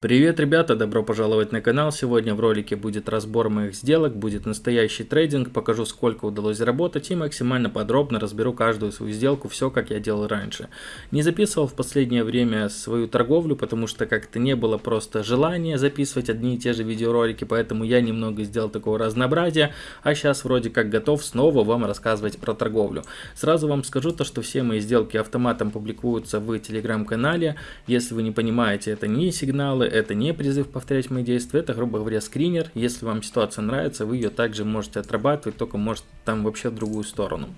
Привет, ребята! Добро пожаловать на канал. Сегодня в ролике будет разбор моих сделок, будет настоящий трейдинг, покажу сколько удалось заработать и максимально подробно разберу каждую свою сделку, все как я делал раньше. Не записывал в последнее время свою торговлю, потому что как-то не было просто желания записывать одни и те же видеоролики, поэтому я немного сделал такого разнообразия, а сейчас вроде как готов снова вам рассказывать про торговлю. Сразу вам скажу то, что все мои сделки автоматом публикуются в телеграм-канале, если вы не понимаете, это не сигналы, это не призыв повторять мои действия, это, грубо говоря, скринер. Если вам ситуация нравится, вы ее также можете отрабатывать, только может там вообще в другую сторону.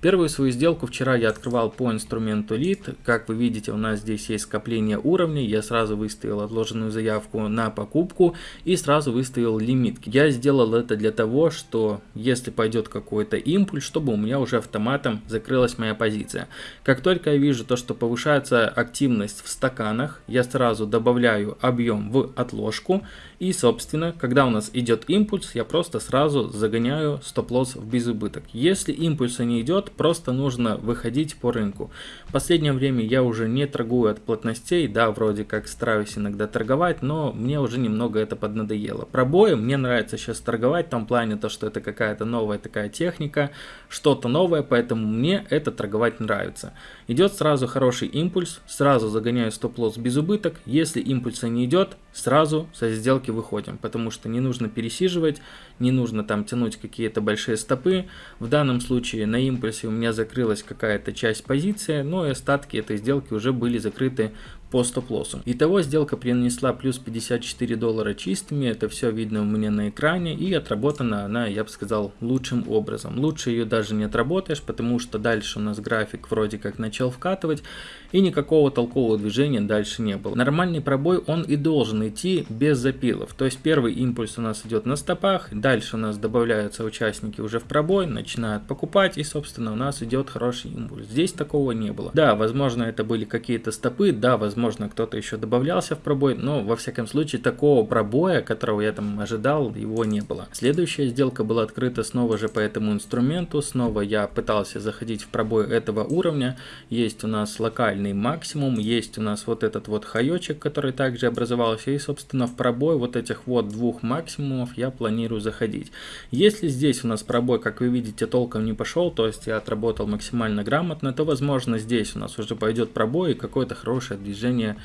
Первую свою сделку вчера я открывал по инструменту Lead. Как вы видите, у нас здесь есть скопление уровней. Я сразу выставил отложенную заявку на покупку и сразу выставил лимит. Я сделал это для того, что если пойдет какой-то импульс, чтобы у меня уже автоматом закрылась моя позиция. Как только я вижу то, что повышается активность в стаканах, я сразу добавляю объем в отложку. И, собственно, когда у нас идет импульс, я просто сразу загоняю стоп-лосс в безубыток. Если импульса не идет, просто нужно выходить по рынку. В последнее время я уже не торгую от плотностей, да, вроде как стараюсь иногда торговать, но мне уже немного это поднадоело. Пробои мне нравится сейчас торговать в том плане, то, что это какая-то новая такая техника, что-то новое, поэтому мне это торговать нравится. Идет сразу хороший импульс, сразу загоняю стоп-лосс без убыток, если импульса не идет, сразу со сделки выходим, потому что не нужно пересиживать, не нужно там тянуть какие-то большие стопы. В данном случае на импульсе у меня закрылась какая-то часть позиции, но и остатки этой сделки уже были закрыты по стоп-лоссу. Итого сделка принесла плюс 54 доллара чистыми, это все видно у меня на экране и отработана она, я бы сказал, лучшим образом. Лучше ее даже не отработаешь, потому что дальше у нас график вроде как начал вкатывать и никакого толкового движения дальше не было. Нормальный пробой он и должен идти без запилов, то есть первый импульс у нас идет на стопах, дальше у нас добавляются участники уже в пробой, начинают покупать и собственно у нас идет хороший импульс. Здесь такого не было. Да, возможно это были какие-то стопы, да, возможно, кто-то еще добавлялся в пробой, но во всяком случае такого пробоя, которого я там ожидал, его не было. Следующая сделка была открыта снова же по этому инструменту, снова я пытался заходить в пробой этого уровня, есть у нас локальный максимум, есть у нас вот этот вот хаечек, который также образовался, и собственно в пробой вот этих вот двух максимумов я планирую заходить. Если здесь у нас пробой, как вы видите, толком не пошел, то есть я отработал максимально грамотно, то возможно здесь у нас уже пойдет пробой и какое-то хорошее движение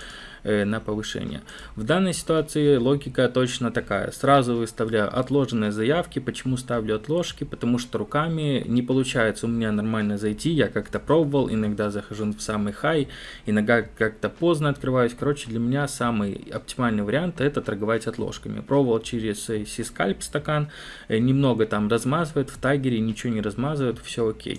э, на повышение. В данной ситуации логика точно такая. Сразу выставляю отложенные заявки. Почему ставлю отложки? Потому что руками не получается у меня нормально зайти. Я как-то пробовал, иногда захожу в самый хай, иногда как-то поздно открываюсь. Короче, для меня самый оптимальный вариант это торговать отложками. Пробовал через C-скальп стакан, э, немного там размазывает, в тайгере ничего не размазывает, все окей.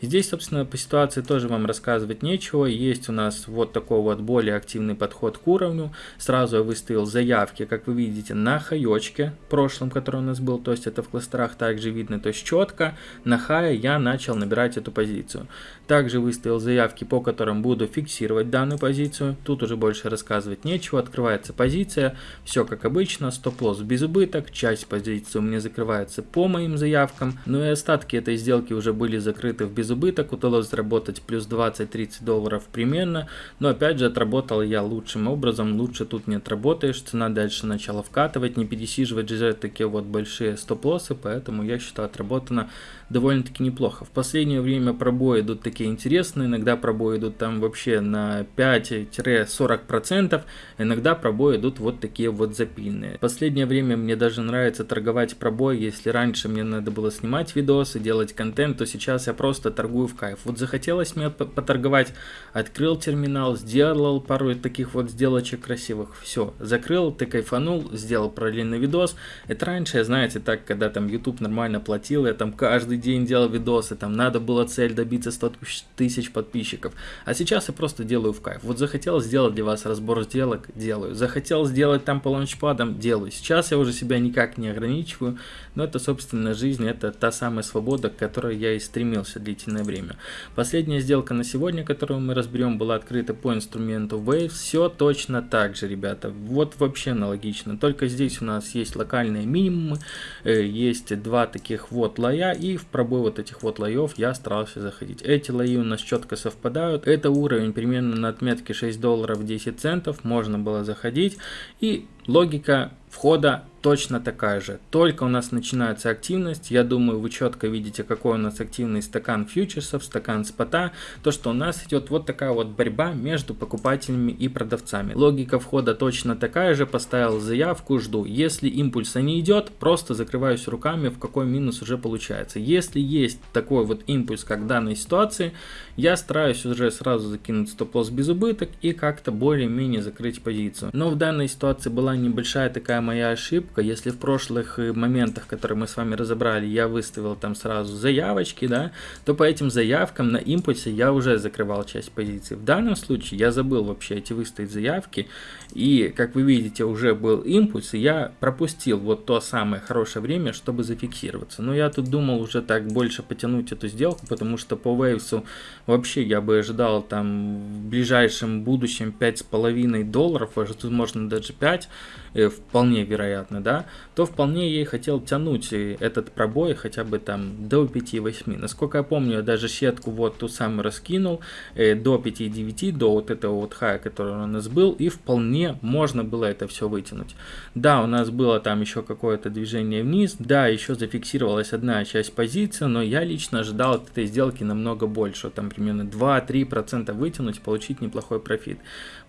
Здесь, собственно, по ситуации тоже вам рассказывать нечего. Есть у нас вот такой вот более активный подход к уровню. Сразу я выставил заявки, как вы видите, на хаечке прошлом, который у нас был. То есть это в кластерах также видно. То есть четко на хае я начал набирать эту позицию. Также выставил заявки, по которым буду фиксировать данную позицию. Тут уже больше рассказывать нечего. Открывается позиция. Все как обычно. Стоп-лосс без убыток. Часть позиции у меня закрывается по моим заявкам. Ну и остатки этой сделки уже были закрыты в без без убыток, удалось заработать плюс 20-30 долларов примерно, но опять же отработал я лучшим образом, лучше тут не отработаешь, цена дальше начала вкатывать, не пересиживать же такие вот большие стоп-лоссы, поэтому я считаю отработано довольно-таки неплохо. В последнее время пробои идут такие интересные, иногда пробои идут там вообще на 5-40%, иногда пробои идут вот такие вот запильные. В последнее время мне даже нравится торговать пробой, если раньше мне надо было снимать видосы, делать контент, то сейчас я просто торгую в кайф. Вот захотелось мне поторговать, открыл терминал, сделал пару таких вот сделочек красивых, все, закрыл, ты кайфанул, сделал параллельный видос. Это раньше, знаете, так, когда там YouTube нормально платил, я там каждый день делал видосы, там надо было цель добиться 100 тысяч подписчиков. А сейчас я просто делаю в кайф. Вот захотел сделать для вас разбор сделок, делаю. Захотел сделать там по лаунчпадам, делаю. Сейчас я уже себя никак не ограничиваю, но это, собственно, жизнь, это та самая свобода, к которой я и стремился длительно длительное время. Последняя сделка на сегодня, которую мы разберем, была открыта по инструменту Waves. Все точно так же, ребята. Вот вообще аналогично. Только здесь у нас есть локальные минимумы, э, есть два таких вот лоя, и в пробой вот этих вот лоев я старался заходить. Эти лои у нас четко совпадают. Это уровень примерно на отметке 6 долларов 10 центов. Можно было заходить. И логика входа точно такая же. Только у нас начинается активность, я думаю, вы четко видите, какой у нас активный стакан фьючерсов, стакан спота, то, что у нас идет вот такая вот борьба между покупателями и продавцами. Логика входа точно такая же, поставил заявку, жду. Если импульса не идет, просто закрываюсь руками, в какой минус уже получается. Если есть такой вот импульс, как в данной ситуации, я стараюсь уже сразу закинуть стоп-лосс без убыток и как-то более-менее закрыть позицию. Но в данной ситуации была небольшая такая моя ошибка. Если в прошлых э, моментах, которые мы с вами разобрали, я выставил там сразу заявочки, да, то по этим заявкам на импульсе я уже закрывал часть позиций. В данном случае я забыл вообще эти выставить заявки. И, как вы видите, уже был импульс, и я пропустил вот то самое хорошее время, чтобы зафиксироваться. Но я тут думал уже так больше потянуть эту сделку, потому что по Вейвсу вообще я бы ожидал там в ближайшем будущем 5,5 долларов, возможно даже 5, э, вполне вероятно, да, то вполне и хотел тянуть этот пробой хотя бы там до 5,8. Насколько я помню, я даже сетку вот ту самую раскинул э, до 5,9, до вот этого вот хая, который у нас был, и вполне можно было это все вытянуть. Да, у нас было там еще какое-то движение вниз, да, еще зафиксировалась одна часть позиции, но я лично ожидал от этой сделки намного больше, там примерно 2-3% вытянуть, получить неплохой профит.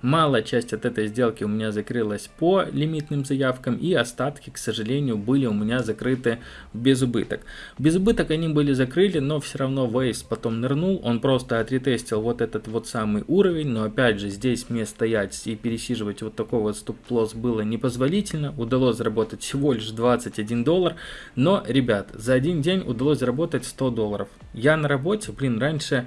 Малая часть от этой сделки у меня закрылась по лимитным заявкам, и остатки, к сожалению, были у меня закрыты без убыток. Без убыток они были закрыли, но все равно Waves потом нырнул, он просто отретестил вот этот вот самый уровень, но опять же здесь мне стоять и пересиживать вот такой вот стоп-лосс было непозволительно, удалось заработать всего лишь 21 доллар, но, ребят, за один день удалось заработать 100 долларов. Я на работе, блин, раньше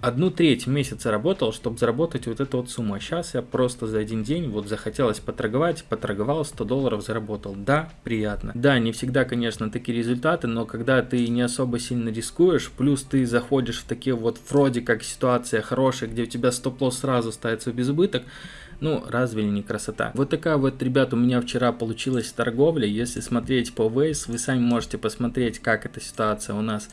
одну треть месяца работал, чтобы заработать вот эту вот сумму. А сейчас я просто за один день вот захотелось поторговать, поторговал, 100 долларов заработал. Да, приятно. Да, не всегда, конечно, такие результаты, но когда ты не особо сильно рискуешь, плюс ты заходишь в такие вот вроде как ситуация хорошая, где у тебя стоп-лосс сразу ставится в безубыток, ну, разве не красота? Вот такая вот, ребят, у меня вчера получилась торговля. Если смотреть по Waze, вы сами можете посмотреть, как эта ситуация у нас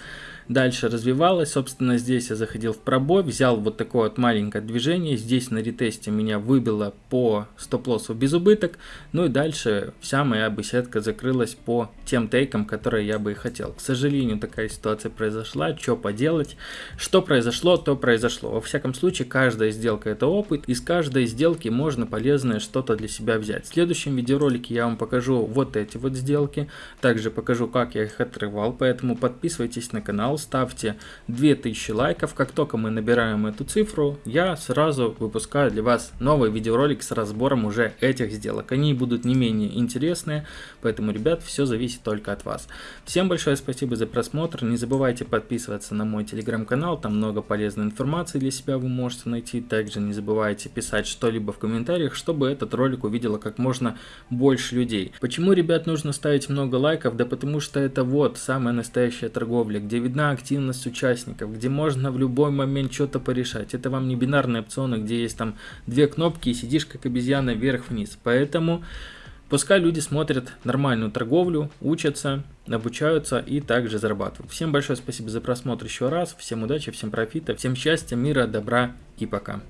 дальше развивалась. Собственно, здесь я заходил в пробой, взял вот такое вот маленькое движение. Здесь на ретесте меня выбило по стоп-лоссу без убыток. Ну и дальше вся моя беседка закрылась по тем тейкам, которые я бы и хотел. К сожалению, такая ситуация произошла. Что поделать? Что произошло, то произошло. Во всяком случае, каждая сделка это опыт. Из каждой сделки можно полезное что-то для себя взять. В следующем видеоролике я вам покажу вот эти вот сделки. Также покажу, как я их отрывал. Поэтому подписывайтесь на канал ставьте 2000 лайков. Как только мы набираем эту цифру, я сразу выпускаю для вас новый видеоролик с разбором уже этих сделок. Они будут не менее интересные, поэтому, ребят, все зависит только от вас. Всем большое спасибо за просмотр. Не забывайте подписываться на мой телеграм-канал, там много полезной информации для себя вы можете найти. Также не забывайте писать что-либо в комментариях, чтобы этот ролик увидело как можно больше людей. Почему, ребят, нужно ставить много лайков? Да потому что это вот самая настоящая торговля, где видна активность участников, где можно в любой момент что-то порешать. Это вам не бинарные опционы, где есть там две кнопки и сидишь как обезьяна вверх-вниз. Поэтому пускай люди смотрят нормальную торговлю, учатся, обучаются и также зарабатывают. Всем большое спасибо за просмотр еще раз. Всем удачи, всем профита, всем счастья, мира, добра и пока.